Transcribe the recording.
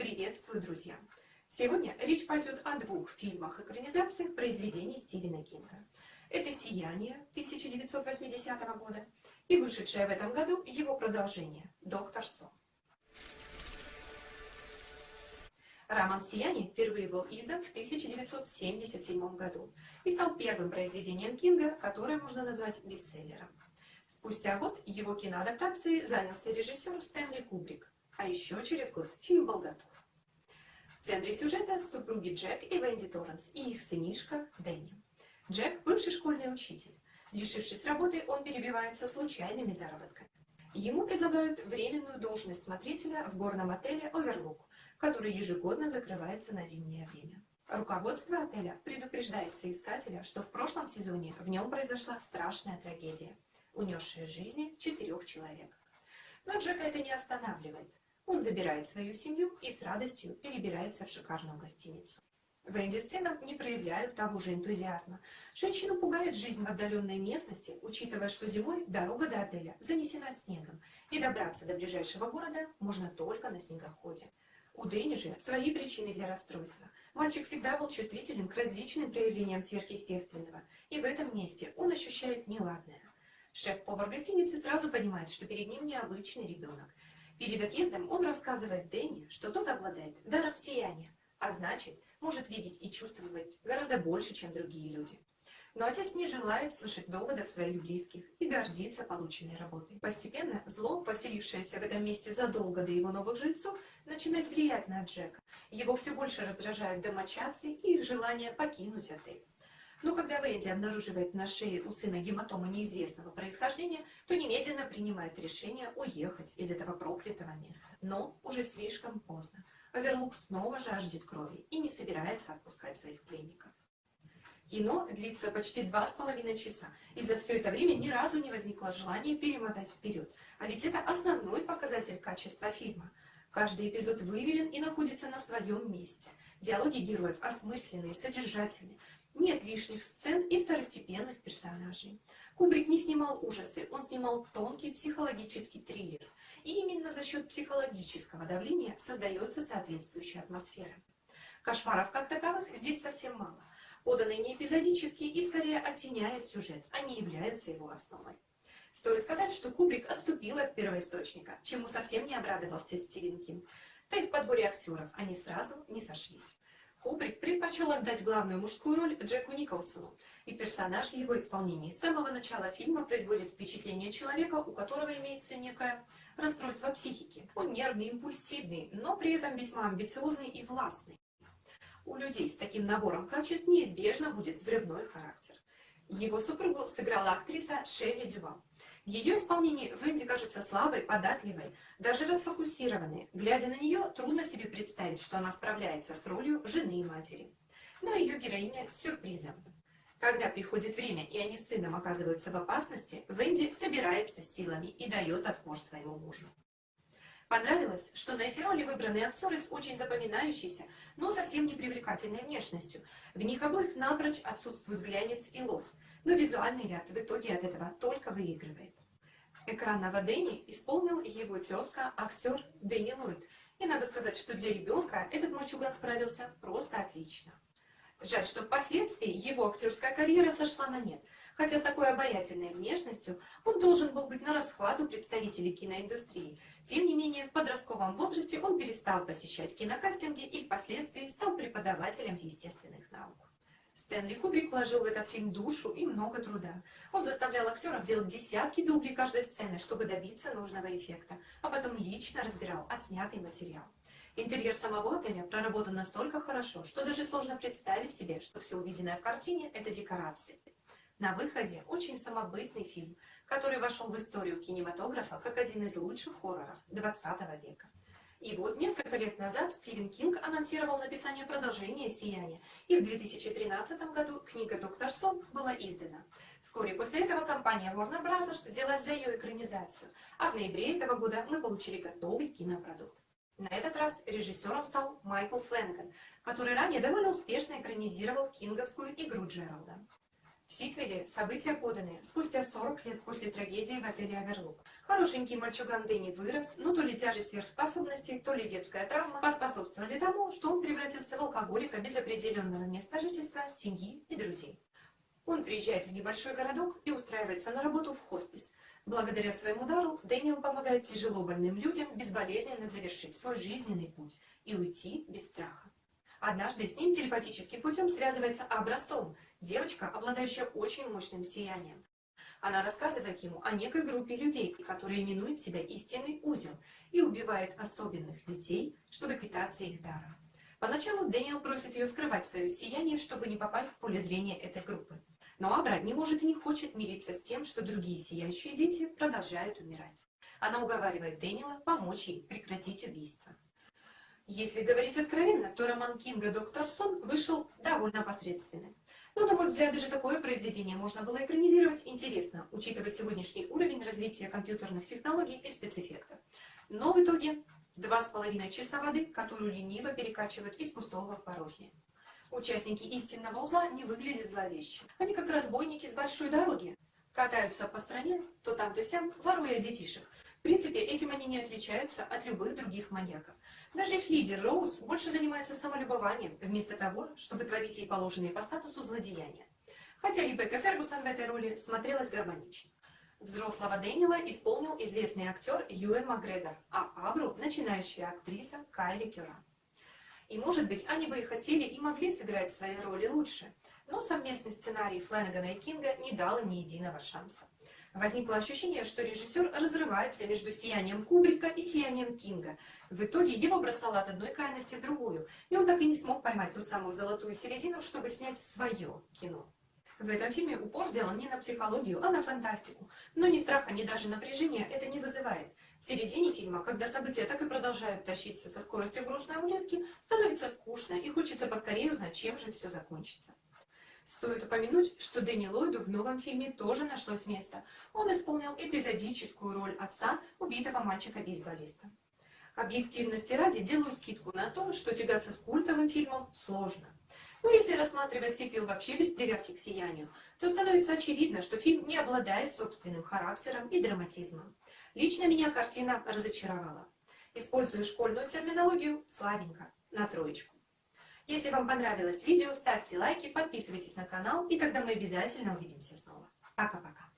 Приветствую, друзья! Сегодня речь пойдет о двух фильмах-экранизациях произведений Стивена Кинга. Это «Сияние» 1980 года и вышедшее в этом году его продолжение «Доктор Сон». Роман «Сияние» впервые был издан в 1977 году и стал первым произведением Кинга, которое можно назвать бестселлером. Спустя год его киноадаптацией занялся режиссер Стэнли Кубрик, а еще через год фильм был готов. В центре сюжета супруги Джек и Венди Торренс и их сынишка Дэнни. Джек – бывший школьный учитель. Лишившись работы, он перебивается случайными заработками. Ему предлагают временную должность смотрителя в горном отеле «Оверлук», который ежегодно закрывается на зимнее время. Руководство отеля предупреждает соискателя, что в прошлом сезоне в нем произошла страшная трагедия, унесшая жизни четырех человек. Но Джека это не останавливает. Он забирает свою семью и с радостью перебирается в шикарную гостиницу. Венди с сыном не проявляют того же энтузиазма. Женщину пугает жизнь в отдаленной местности, учитывая, что зимой дорога до отеля занесена снегом, и добраться до ближайшего города можно только на снегоходе. У Дэнни же свои причины для расстройства. Мальчик всегда был чувствителен к различным проявлениям сверхъестественного, и в этом месте он ощущает неладное. Шеф-повар гостиницы сразу понимает, что перед ним необычный ребенок. Перед отъездом он рассказывает Дэнни, что тот обладает даром сияния, а значит, может видеть и чувствовать гораздо больше, чем другие люди. Но отец не желает слышать доводов своих близких и гордится полученной работой. Постепенно зло, поселившееся в этом месте задолго до его новых жильцов, начинает влиять на Джека. Его все больше раздражают домочадцы и их желание покинуть отель. Но когда Венди обнаруживает на шее у сына гематомы неизвестного происхождения, то немедленно принимает решение уехать из этого проклятого места. Но уже слишком поздно. Оверлук снова жаждет крови и не собирается отпускать своих пленников. Кино длится почти два с половиной часа, и за все это время ни разу не возникло желания перемотать вперед. А ведь это основной показатель качества фильма. Каждый эпизод выверен и находится на своем месте. Диалоги героев осмысленные, содержательные. Нет лишних сцен и второстепенных персонажей. Кубрик не снимал ужасы, он снимал тонкий психологический триллер. И именно за счет психологического давления создается соответствующая атмосфера. Кошмаров как таковых здесь совсем мало поданы не эпизодически и скорее оттеняют сюжет, а не являются его основой. Стоит сказать, что Кубрик отступил от первоисточника, чему совсем не обрадовался Стивен Кинг. Да и в подборе актеров они сразу не сошлись. Кубрик предпочел отдать главную мужскую роль Джеку Николсону, и персонаж в его исполнении с самого начала фильма производит впечатление человека, у которого имеется некое расстройство психики. Он нервный, импульсивный, но при этом весьма амбициозный и властный. У людей с таким набором качеств неизбежно будет взрывной характер. Его супругу сыграла актриса Шелли Дювал. Ее исполнении Венди кажется слабой, податливой, даже расфокусированной. Глядя на нее, трудно себе представить, что она справляется с ролью жены и матери. Но ее героиня с сюрпризом. Когда приходит время, и они с сыном оказываются в опасности, Венди собирается с силами и дает отпор своему мужу. Понравилось, что на эти роли выбраны актеры с очень запоминающейся, но совсем не привлекательной внешностью. В них обоих напрочь отсутствует глянец и лос, но визуальный ряд в итоге от этого только выигрывает. Экранного Дэнни исполнил его тезка, актер Дэнни Ллойд, и надо сказать, что для ребенка этот мальчуган справился просто отлично. Жаль, что впоследствии его актерская карьера сошла на нет, хотя с такой обаятельной внешностью он должен был быть на расхват у представителей киноиндустрии. Тем не менее, в подростковом возрасте он перестал посещать кинокастинги и впоследствии стал преподавателем естественных наук. Стэнли Кубрик вложил в этот фильм душу и много труда. Он заставлял актеров делать десятки дублей каждой сцены, чтобы добиться нужного эффекта, а потом лично разбирал отснятый материал. Интерьер самого отеля проработан настолько хорошо, что даже сложно представить себе, что все увиденное в картине – это декорации. На выходе очень самобытный фильм, который вошел в историю кинематографа как один из лучших хорроров 20 века. И вот несколько лет назад Стивен Кинг анонсировал написание продолжения «Сияния», и в 2013 году книга «Доктор Сон» была издана. Вскоре после этого компания Warner Bros. взялась за ее экранизацию, а в ноябре этого года мы получили готовый кинопродукт. На этот раз режиссером стал Майкл Фленнеган, который ранее довольно успешно экранизировал кинговскую игру Джералда. В сиквеле события поданы спустя 40 лет после трагедии в отеле Аверлук. Хорошенький мальчуган Дэнни вырос, но то ли тяжесть сверхспособностей, то ли детская травма поспособствовали тому, что он превратился в алкоголика без определенного места жительства, семьи и друзей. Он приезжает в небольшой городок и устраивается на работу в хоспис. Благодаря своему дару Дэниел помогает тяжело больным людям безболезненно завершить свой жизненный путь и уйти без страха. Однажды с ним телепатическим путем связывается Абра Стоун, девочка, обладающая очень мощным сиянием. Она рассказывает ему о некой группе людей, которые именуют себя истинный узел, и убивает особенных детей, чтобы питаться их даром. Поначалу Дэниел просит ее скрывать свое сияние, чтобы не попасть в поле зрения этой группы. Но Абра не может и не хочет мириться с тем, что другие сияющие дети продолжают умирать. Она уговаривает Дэниела помочь ей прекратить убийство. Если говорить откровенно, то роман Кинга «Доктор Сон» вышел довольно посредственным. Но, на мой взгляд, даже такое произведение можно было экранизировать интересно, учитывая сегодняшний уровень развития компьютерных технологий и спецэффектов. Но в итоге два с половиной часа воды, которую лениво перекачивают из пустого в порожнее. Участники истинного узла не выглядят зловеще. Они как разбойники с большой дороги. Катаются по стране, то там, то сям, воруя детишек. В принципе, этим они не отличаются от любых других маньяков. Даже их лидер Роуз больше занимается самолюбованием, вместо того, чтобы творить ей положенные по статусу злодеяния. Хотя Ребекка Фергусон в этой роли смотрелась гармонично. Взрослого Дэниела исполнил известный актер Юэн Макгрегор, а Абру – начинающая актриса Кайли Кюра. И, может быть, они бы и хотели и могли сыграть свои роли лучше, но совместный сценарий Фленнегана и Кинга не дал им ни единого шанса. Возникло ощущение, что режиссер разрывается между сиянием Кубрика и сиянием Кинга. В итоге его бросало от одной крайности в другую, и он так и не смог поймать ту самую золотую середину, чтобы снять свое кино. В этом фильме упор сделан не на психологию, а на фантастику. Но ни страха, ни даже напряжения это не вызывает. В середине фильма, когда события так и продолжают тащиться со скоростью грустной улитки, становится скучно и хочется поскорее узнать, чем же все закончится. Стоит упомянуть, что Дэнни Ллойду в новом фильме тоже нашлось место. Он исполнил эпизодическую роль отца убитого мальчика-бейсболиста. Объективности ради делаю скидку на то, что тягаться с культовым фильмом сложно. Но если рассматривать сиквел вообще без привязки к сиянию, то становится очевидно, что фильм не обладает собственным характером и драматизмом. Лично меня картина разочаровала. Используя школьную терминологию, слабенько, на троечку. Если вам понравилось видео, ставьте лайки, подписывайтесь на канал, и тогда мы обязательно увидимся снова. Пока-пока.